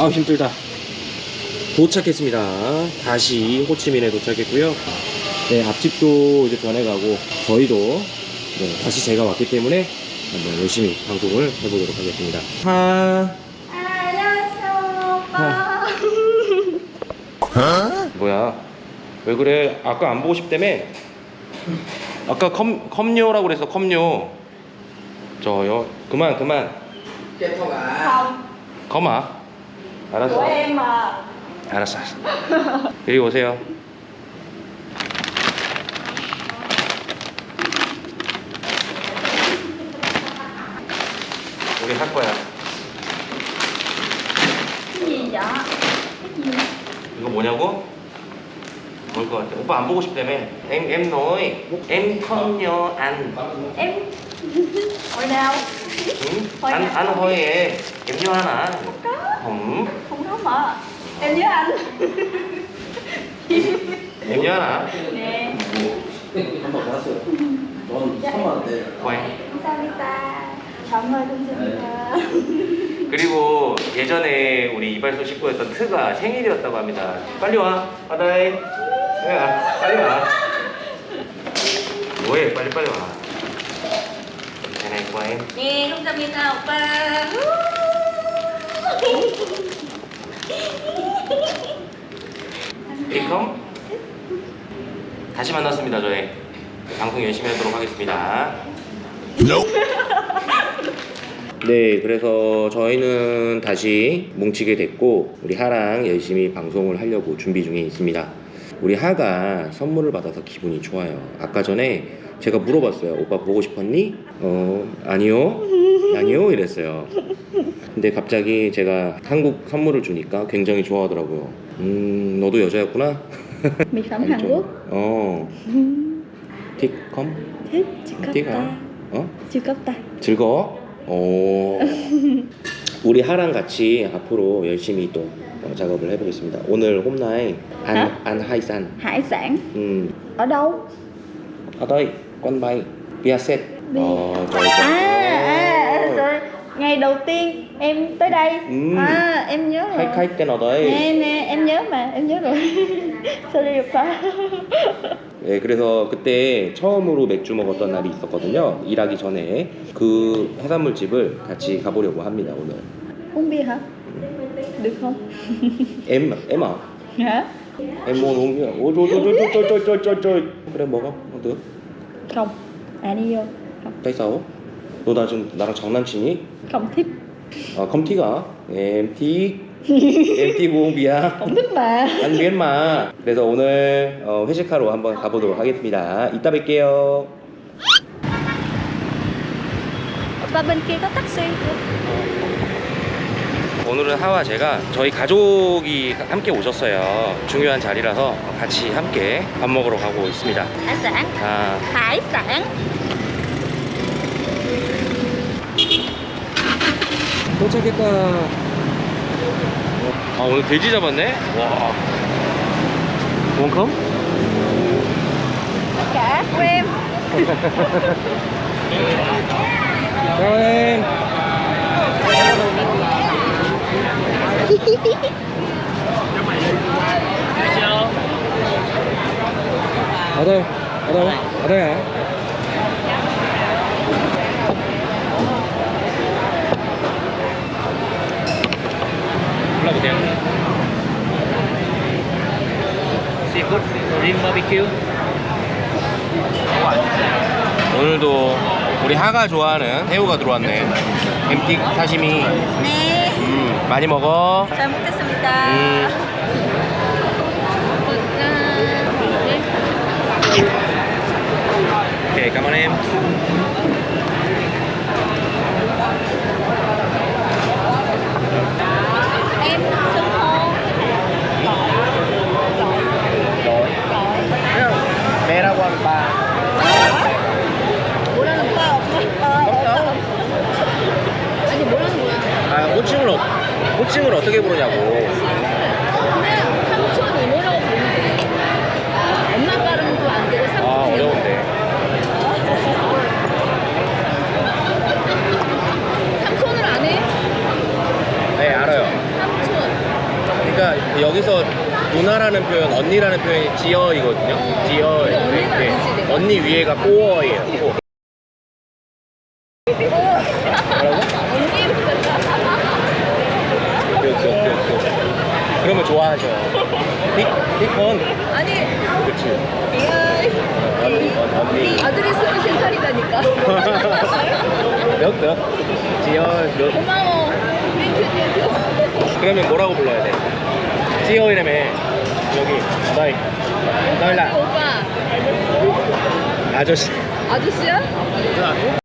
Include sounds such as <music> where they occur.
아 힘들다. 도착했습니다. 다시 호치민에 도착했고요. 네 앞집도 이제 변해가고 저희도 네, 다시 제가 왔기 때문에 한번 열심히 방송을 해보도록 하겠습니다. 하. 안녕하세요 오빠. 뭐야? 왜 그래? 아까 안 보고 싶다며? 아까 컴, 컴요라고 그랬어 컴요 저요? 그만 그만. không 거마 của 알았어. mà 알았어 알았어. 여기 오세요. 우리 할 거야. 이거 뭐냐고? 뭘것 같아? 오빠 안 보고 싶다며 em em nói em không nhớ anh em hồi nào 응? anh anh thôi em em nhớ anh à có không không có mà em nhớ anh em nhớ anh à nè 한번 봤어요. 넌 3만 원대. quen 감사합니다 정말 감사합니다 그리고 예전에 우리 이발소 식구였던 트가 생일이었다고 합니다. 빨리 와, 바다에. 야, 빨리 와. 뭐해, 빨리 빨리 와. của em. nè 감사합니다 오빠 리컴. 다시 만났습니다, 저희. 방송 열심히 하도록 하겠습니다. 네, 그래서 저희는 다시 뭉치게 됐고 우리 하랑 열심히 방송을 하려고 준비 중에 있습니다. 우리 하가 선물을 받아서 기분이 좋아요. 아까 전에 제가 물어봤어요. 오빠 보고 싶었니? 어, 아니요. 아니요. 이랬어요. 근데 갑자기 제가 한국 선물을 주니까 굉장히 좋아하더라고요. 음, 너도 여자였구나? <laughs> 좀, Quốc 어, <laughs> 티컴? 티가? cấp 어? ta 즐거워? 오. <laughs> 우리 하랑 같이 앞으로 열심히 또 어, 작업을 해보겠습니다. 오늘 홈라인 안, hả? 안 하이산. hải sản 음, ở đâu ở đây, con bay, Viaset. Bia. Ờ, trời à, à, ơi. rồi ngày đầu tiên em tới đây Ừ. à em nhớ rồi cái nào đấy. nè nè em nhớ mà em nhớ rồi sorry 오빠 네, 그래서 그때 처음으로 맥주 먹었던 날이 있었거든요. 일하기 전에 그 해산물 집을 같이 가보려고 합니다 오늘. Ôi trời trời trời trời trời trời trời. 그래 먹어. 어, được. không à đi vô không Tại sao? 너나 지금 나랑 장난치니? thích 아, 컴티가? em không thích mà anh biết mà 그래서 오늘 어, 회식하러 한번 가보도록 하겠습니다. 이따 뵐게요. 오빠 bên kia có taxi 오늘은 하와 제가 저희 가족이 함께 오셨어요. 중요한 자리라서 같이 함께 밥 먹으러 가고 있습니다. sản 아, sản 도착했다 아 오늘 돼지 잡았네? 와 원컴? ở đây ở đâu ở đây hả 올라보세요 seafood, 오늘도 우리 하가 좋아하는 새우가 들어왔네. 엠틱 사시미. nè 음, 많이 먹어. 잘 먹겠습니다. 음. 오케이 cảm ơn em em xưng hô 매라고 하면 봐 뭐라는 오빠 없어 어, 아니 뭐라는 거야 아, 호칭을, 어, 호칭을 어떻게 부르냐고 그냥 삼촌 이모라고 부르면 돼 엄마 발음도 안 되고 삼촌 아 이모. 어려운데 삼촌을 안 해? 네 알아요 삼촌 여기서 누나라는 표현, 언니라는 표현이 지어이거든요. 지어. 네. 언니 위에가 꼬어예요. 꼬어. 뭐라고? 언니 그랬다. 그렇죠, 그렇죠. 그러면 좋아 하죠. 빅, 빅건. 아니 그렇지. 언니 언니. 아들이 스물 세 살이다니까. <laughs> 몇, 몇? 지어, 몇? 고마워. 그러면 뭐라고 불러야 돼? 지어이라며. 여기. 너희. 너희라. 오빠 아저씨. 아저씨야?